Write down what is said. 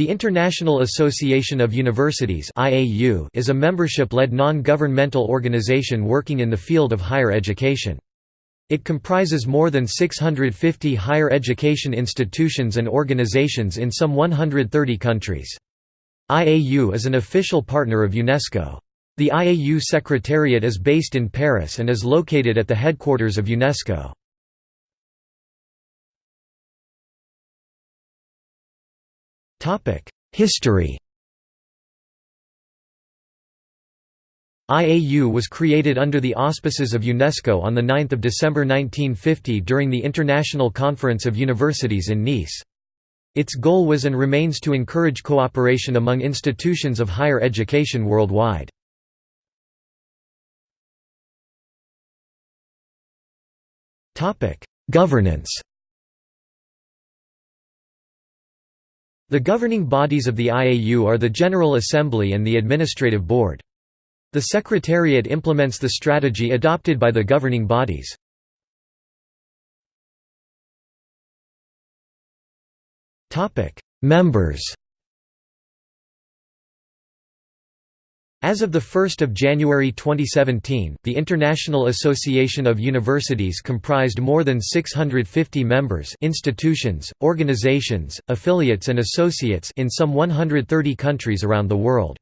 The International Association of Universities is a membership-led non-governmental organization working in the field of higher education. It comprises more than 650 higher education institutions and organizations in some 130 countries. IAU is an official partner of UNESCO. The IAU Secretariat is based in Paris and is located at the headquarters of UNESCO. History IAU was created under the auspices of UNESCO on 9 December 1950 during the International Conference of Universities in Nice. Its goal was and remains to encourage cooperation among institutions of higher education worldwide. Governance The governing bodies of the IAU are the General Assembly and the Administrative Board. The Secretariat implements the strategy adopted by the governing bodies. Members As of 1 January 2017, the International Association of Universities comprised more than 650 members institutions, organizations, affiliates and associates in some 130 countries around the world.